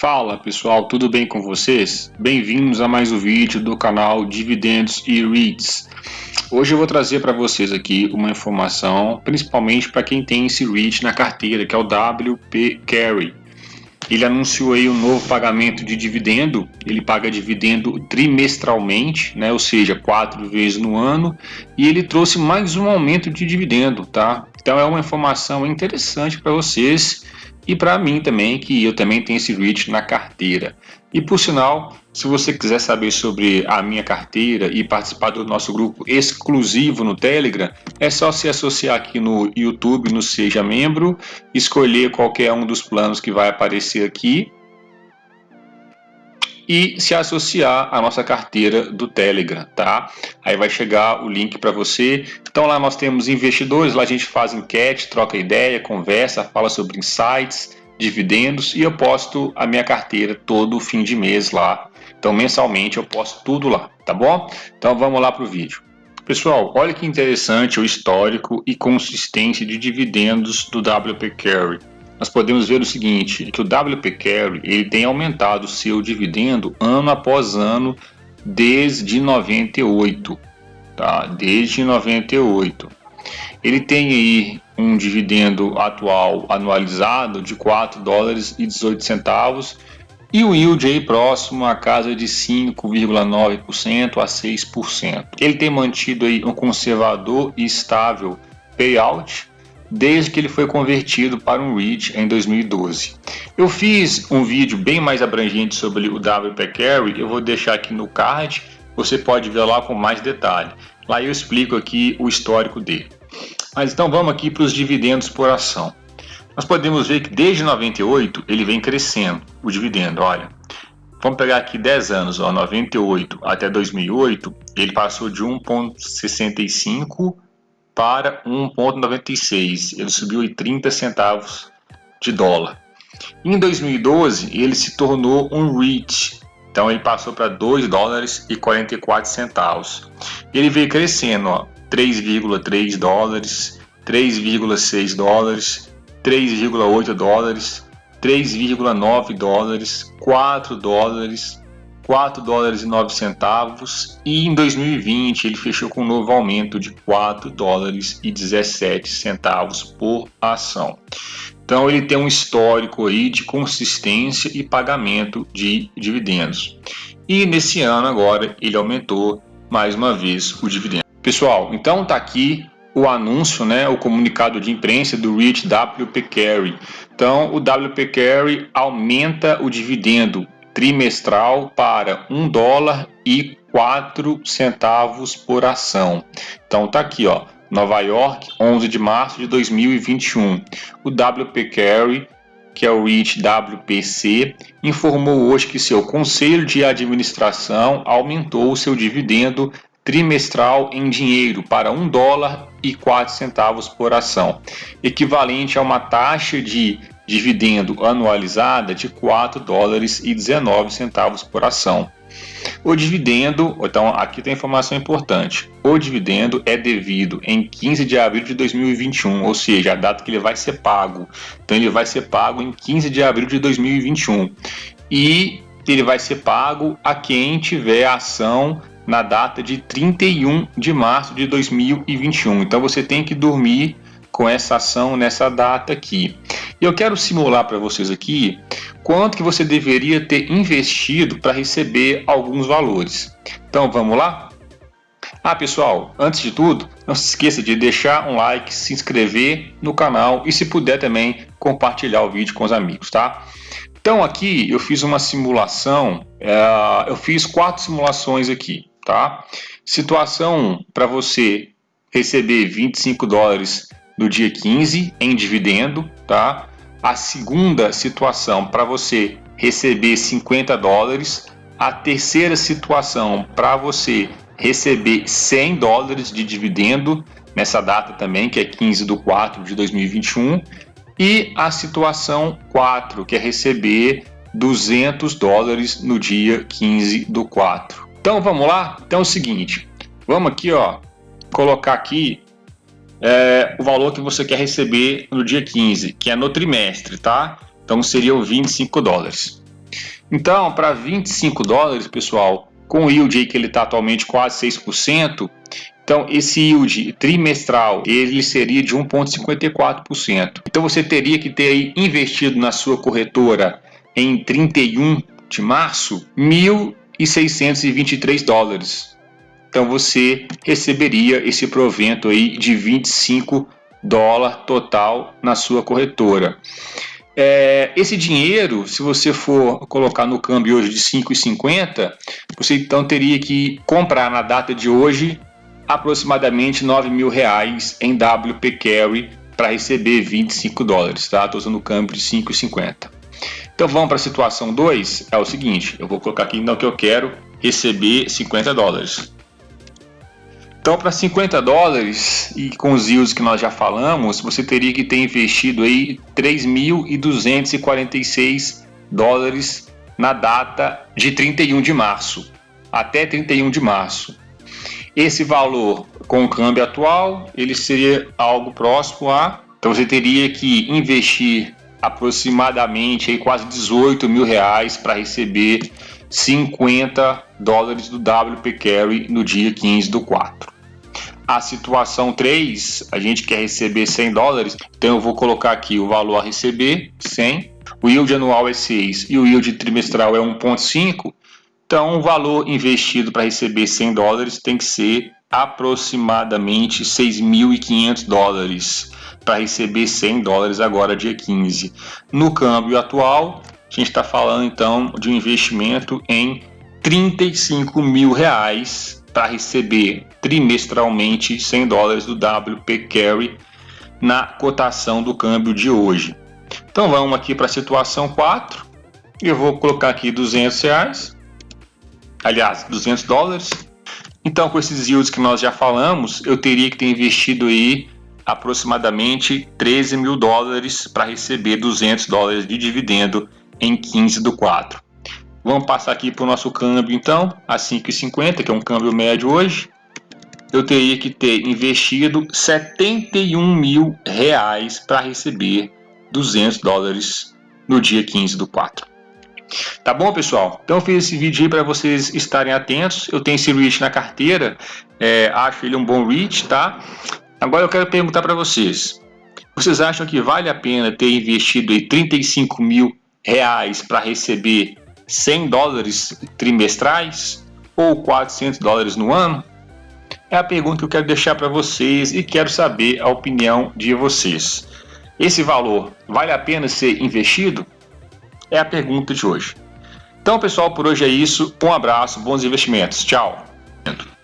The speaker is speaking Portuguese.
Fala pessoal, tudo bem com vocês? Bem-vindos a mais um vídeo do canal Dividendos e REITs. Hoje eu vou trazer para vocês aqui uma informação, principalmente para quem tem esse REIT na carteira, que é o WP Carry. Ele anunciou aí um novo pagamento de dividendo, ele paga dividendo trimestralmente, né, ou seja, quatro vezes no ano, e ele trouxe mais um aumento de dividendo, tá? Então é uma informação interessante para vocês e para mim também, que eu também tenho esse REIT na carteira. E por sinal, se você quiser saber sobre a minha carteira e participar do nosso grupo exclusivo no Telegram, é só se associar aqui no YouTube, no Seja Membro, escolher qualquer um dos planos que vai aparecer aqui e se associar à nossa carteira do Telegram, tá? Aí vai chegar o link para você. Então lá nós temos investidores, lá a gente faz enquete, troca ideia, conversa, fala sobre insights, dividendos e eu posto a minha carteira todo fim de mês lá. Então mensalmente eu posto tudo lá, tá bom? Então vamos lá para o vídeo. Pessoal, olha que interessante o histórico e consistência de dividendos do WP Carry nós podemos ver o seguinte, que o WP Carry ele tem aumentado seu dividendo ano após ano desde 98, tá? Desde 98. Ele tem aí um dividendo atual anualizado de 4 dólares e 18 centavos e o yield aí próximo à casa de 5,9% a 6%. Ele tem mantido aí um conservador e estável payout desde que ele foi convertido para um REIT em 2012. Eu fiz um vídeo bem mais abrangente sobre o WP Carry, eu vou deixar aqui no card, você pode ver lá com mais detalhe. Lá eu explico aqui o histórico dele. Mas então vamos aqui para os dividendos por ação. Nós podemos ver que desde 98 ele vem crescendo, o dividendo, olha. Vamos pegar aqui 10 anos, ó, 98 até 2008, ele passou de 1,65 para 1,96. Ele subiu em 30 centavos de dólar. Em 2012, ele se tornou um REIT, então ele passou para 2 dólares e 44 centavos. Ele veio crescendo, 3,3 dólares, 3,6 dólares, 3,8 dólares, 3,9 dólares, 4 dólares, 4 dólares e 9 centavos e em 2020 ele fechou com um novo aumento de 4 dólares e 17 centavos por ação. Então ele tem um histórico aí de consistência e pagamento de dividendos. E nesse ano agora ele aumentou mais uma vez o dividendo. Pessoal, então tá aqui o anúncio, né, o comunicado de imprensa do REIT WP Carry. Então o WP Carry aumenta o dividendo trimestral para um dólar e quatro centavos por ação. Então tá aqui, ó, Nova York, 11 de março de 2021. O WP Carry, que é o REIT WPC, informou hoje que seu conselho de administração aumentou seu dividendo trimestral em dinheiro para um dólar e quatro centavos por ação, equivalente a uma taxa de dividendo anualizada de 4 dólares e 19 centavos por ação. O dividendo, então aqui tem informação importante. O dividendo é devido em 15 de abril de 2021, ou seja, a data que ele vai ser pago. Então ele vai ser pago em 15 de abril de 2021. E ele vai ser pago a quem tiver ação na data de 31 de março de 2021. Então você tem que dormir com essa ação nessa data aqui. E eu quero simular para vocês aqui quanto que você deveria ter investido para receber alguns valores. Então vamos lá? Ah pessoal, antes de tudo, não se esqueça de deixar um like, se inscrever no canal e se puder também compartilhar o vídeo com os amigos, tá? Então aqui eu fiz uma simulação, é, eu fiz quatro simulações aqui, tá? Situação para você receber 25 dólares no dia 15 em dividendo, tá? A segunda situação para você receber 50 dólares, a terceira situação para você receber 100 dólares de dividendo nessa data também, que é 15 de 4 de 2021, e a situação 4, que é receber 200 dólares no dia 15 do 4. Então vamos lá? Então é o seguinte, vamos aqui ó, colocar aqui é, o valor que você quer receber no dia 15, que é no trimestre, tá? Então seriam 25 dólares. Então, para 25 dólares, pessoal, com o yield que ele está atualmente quase 6%, então esse yield trimestral ele seria de 1,54%. Então você teria que ter aí investido na sua corretora em 31 de março 1.623 dólares. Então você receberia esse provento aí de 25 dólares total na sua corretora. É, esse dinheiro, se você for colocar no câmbio hoje de 5,50, você então teria que comprar na data de hoje aproximadamente 9 mil reais em WP Carry para receber 25 dólares, tá? Estou usando o câmbio de 5,50. Então vamos para a situação 2, é o seguinte, eu vou colocar aqui então que eu quero receber 50 dólares. Então, para 50 dólares e com os yields que nós já falamos, você teria que ter investido aí 3.246 dólares na data de 31 de março, até 31 de março. Esse valor com o câmbio atual, ele seria algo próximo a... Então você teria que investir aproximadamente aí quase 18 mil reais para receber 50 dólares do WP Carry no dia 15 do 4. A situação 3, a gente quer receber 100 dólares, então eu vou colocar aqui o valor a receber, 100. O yield anual é 6 e o yield trimestral é 1,5. Então o valor investido para receber 100 dólares tem que ser aproximadamente 6.500 dólares para receber 100 dólares agora dia 15. No câmbio atual, a gente está falando então de um investimento em 35 mil reais para receber trimestralmente 100 dólares do WP Carry na cotação do câmbio de hoje. Então vamos aqui para a situação 4. Eu vou colocar aqui 200 reais, aliás, 200 dólares. Então com esses yields que nós já falamos, eu teria que ter investido aí aproximadamente 13 mil dólares para receber 200 dólares de dividendo em 15 do 4. Vamos passar aqui para o nosso câmbio então, a 5,50, que é um câmbio médio hoje. Eu teria que ter investido 71 mil reais para receber 200 dólares no dia 15 do 4. Tá bom, pessoal? Então eu fiz esse vídeo aí para vocês estarem atentos. Eu tenho esse reach na carteira, é, acho ele um bom reach, tá? Agora eu quero perguntar para vocês. Vocês acham que vale a pena ter investido aí 35 mil reais para receber 100 dólares trimestrais ou 400 dólares no ano? É a pergunta que eu quero deixar para vocês e quero saber a opinião de vocês. Esse valor vale a pena ser investido? É a pergunta de hoje. Então, pessoal, por hoje é isso. Um abraço, bons investimentos. Tchau.